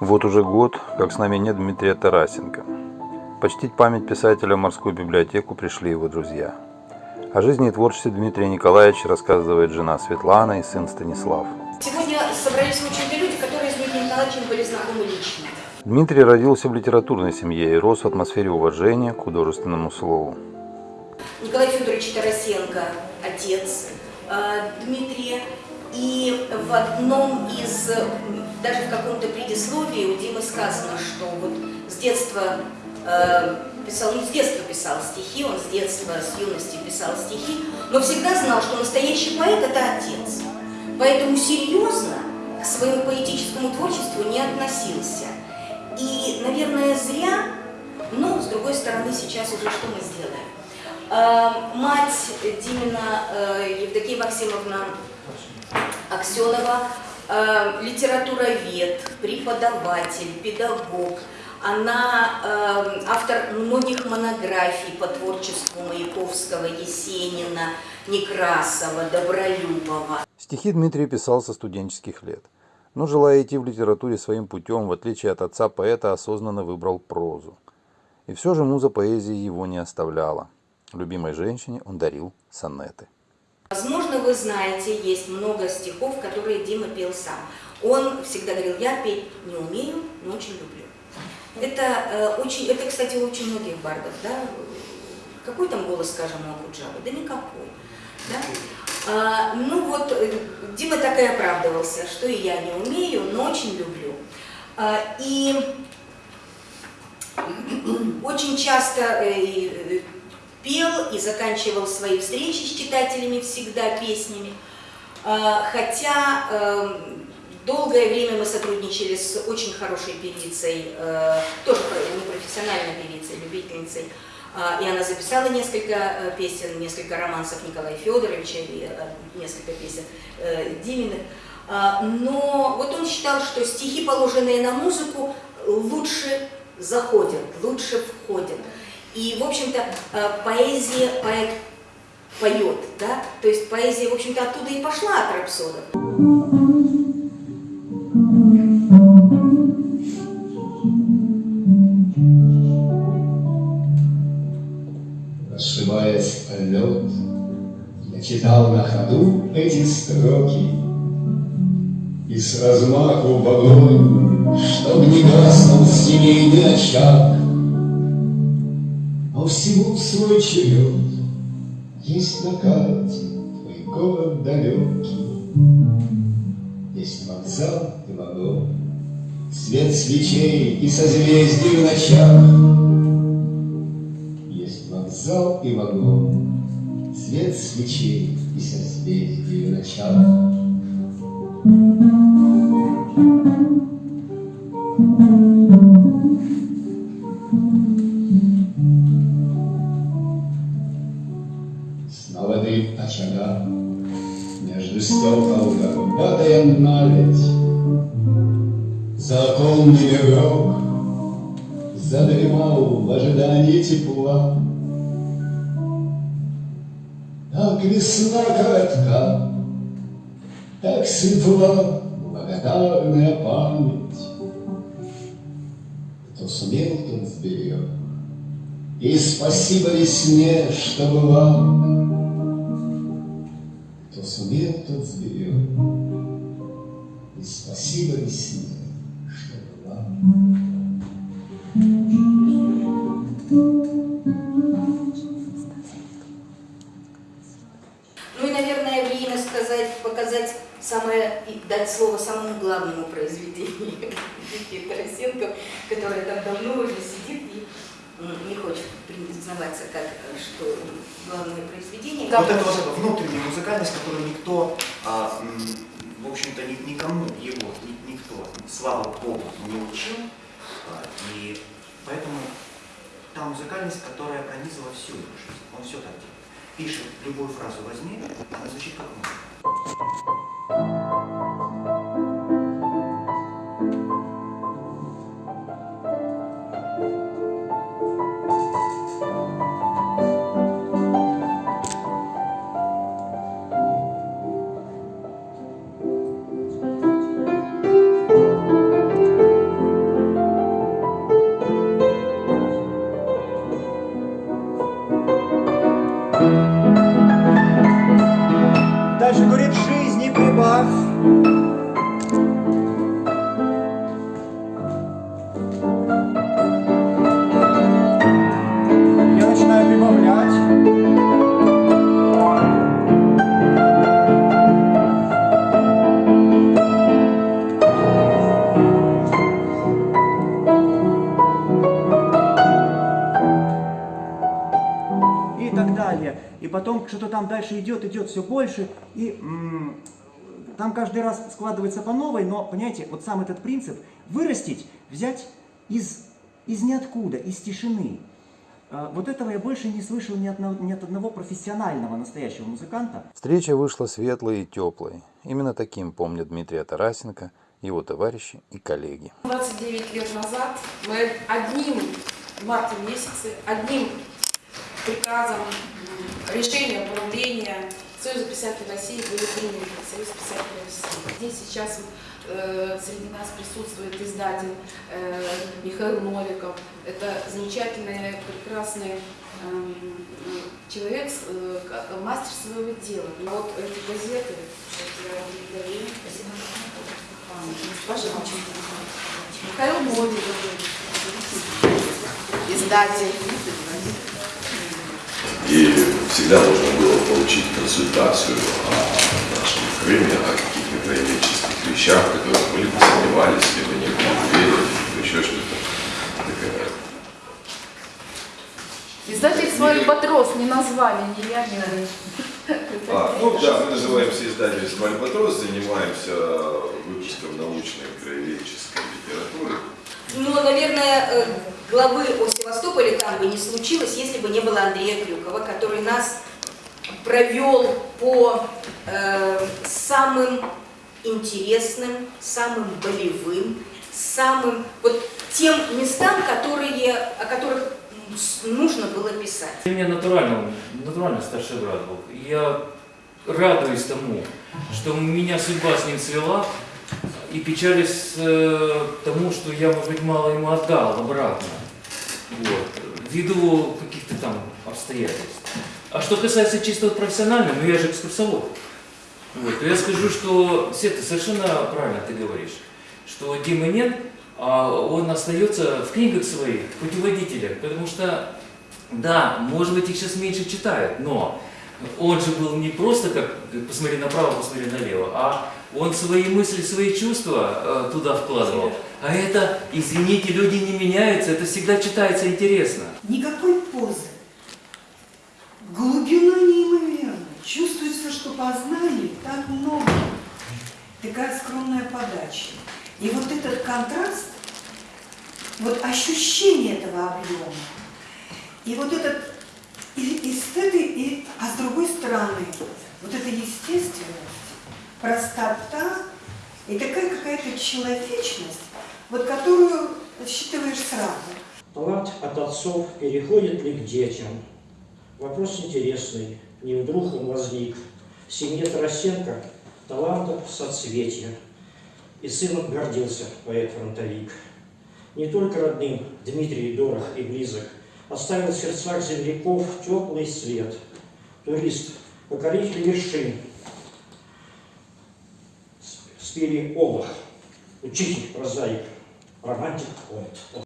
Вот уже год, как с нами нет Дмитрия Тарасенко. Почтить память писателя в морскую библиотеку пришли его друзья. О жизни и творчестве Дмитрия Николаевича рассказывает жена Светлана и сын Станислав. Сегодня собрались очень люди, которые с Дмитрием Николаевичем были знакомы лично. Дмитрий родился в литературной семье и рос в атмосфере уважения к художественному слову. Николай Федорович Тарасенко, отец э, Дмитрия, и в одном из, даже в каком-то предисловии у Димы сказано, что вот с детства э, писал, не с детства писал стихи, он с детства, с юности писал стихи, но всегда знал, что настоящий поэт – это отец. Поэтому серьезно к своему поэтическому творчеству не относился. И, наверное, зря, но, с другой стороны, сейчас уже что мы сделаем? Э, мать Димина э, Евдокия Максимовна Аксенова, литературовед, преподаватель, педагог. Она э, автор многих монографий по творчеству Маяковского, Есенина, Некрасова, Добролюбова. Стихи Дмитрий писал со студенческих лет. Но, желая идти в литературе своим путем, в отличие от отца поэта, осознанно выбрал прозу. И все же муза поэзии его не оставляла. Любимой женщине он дарил сонеты. Возможно, вы знаете, есть много стихов, которые Дима пел сам. Он всегда говорил, я петь не умею, но очень люблю. Это, э, очень, это кстати, очень многих бардов. Да? Какой там голос, скажем, у Акуджавы? Да никакой. Да? А, ну вот, э, Дима так и оправдывался, что и я не умею, но очень люблю. А, и очень часто э, пел и заканчивал свои встречи с читателями всегда песнями. А, хотя эм, долгое время мы сотрудничали с очень хорошей певицей, э, тоже не профессиональной певицей, любительницей, а, и она записала несколько э, песен, несколько романсов Николая Федоровича и э, несколько песен Диминых. А, но вот он считал, что стихи, положенные на музыку, лучше заходят, лучше входят. И, в общем-то, э, поэзия, поэт поет, да? То есть поэзия, в общем-то, оттуда и пошла от рапсодов. Расшибаясь о лед, я читал на ходу эти строки, И с размаху в огонь, чтоб не гаснул семейный очаг, но всему свой черед Есть на карте твой город далекий, Есть вокзал и вагон, Свет свечей и созвездий в ночах. Есть вокзал и вагон, Свет свечей и созвездий в ночах. Законный игрок Задремал в ожидании тепла. Так весна коротка, Так светла благодарная память. Кто сумел, тот сберег, И спасибо весне, что была. Сумел, тот сберег, И спасибо весне, ну и, наверное, время сказать, показать самое, дать слово самому главному произведению Тарасенко, которая там давно уже сидит и не хочет признаваться, как, что главное произведение. Вот это вот внутренняя музыкальность, которую никто, а, в общем-то, никому его, никто, слава Богу, не учил. А, и поэтому та музыкальность, которая пронизывала всю его жизнь. Он все так делает. Пишет любую фразу возьми, она звучит как музыка. Больше, говорит, жизни прибавь. Потом что-то там дальше идет, идет все больше. И м, там каждый раз складывается по новой, но, понимаете, вот сам этот принцип вырастить, взять из, из ниоткуда, из тишины. А, Вот этого я больше не слышал ни, одного, ни от одного профессионального настоящего музыканта. Встреча вышла светлой и теплой. Именно таким помнят Дмитрия Тарасенко, его товарищи и коллеги. 29 лет назад мы одним в марте месяце, одним приказом, решением правления Союза писателей России были приняты Союз писателей России. Здесь сейчас э, среди нас присутствует издатель э, Михаил Новиков. Это замечательный, прекрасный эм, человек, с- э, мастер своего дела. И вот эти газеты. Пожалуйста. Михаил Новиков, издатель. И всегда можно было получить консультацию о нашем Крыме, о каких-то краеведческих вещах, в которых мы либо сомневались, либо не были уверены, либо еще что-то. Такая Издатель свой подрос, не назвали ни я, ни вы. А, ну да, мы называемся издательством «Альбатрос», занимаемся выпуском научной краеведческой литературы. Ну, наверное, э, главы о Севастополе там бы не случилось, если бы не было Андрея Крюкова, который нас провел по э, самым интересным, самым болевым, самым вот тем местам, которые, о которых нужно было писать. Ты меня натурально, натурально старший брат был. Я радуюсь тому, что меня судьба с ним свела, и печались э, тому, что я, может быть, мало ему отдал обратно. Ввиду каких-то там обстоятельств. А что касается чисто вот профессионально, ну я же экскурсовод. Вот, я скажу, что все ты совершенно правильно ты говоришь, что Димы нет, а он остается в книгах своих, путеводителях, потому что, да, может быть, их сейчас меньше читают, но он же был не просто как посмотри направо, посмотри налево, а он свои мысли, свои чувства э, туда вкладывал. А это, извините, люди не меняются, это всегда читается интересно. Никакой позы. Глубина неимоверна. Чувствуется, что познаний так много. Такая скромная подача. И вот этот контраст, вот ощущение этого объема, и вот этот, и, и с этой, и, а с другой стороны, вот эта естественность, простота и такая какая-то человечность, вот которую считываешь сразу. Талант от отцов переходит ли к детям? Вопрос интересный. Не вдруг он возник. В семье Тарасенко талантов соцветия. И сыном гордился поэт-фронтовик. Не только родным Дмитрий дорог и близок, оставил в сердцах земляков теплый свет. Турист, покоритель вершин, спели Олах, учитель, прозаик, романтик, поэт.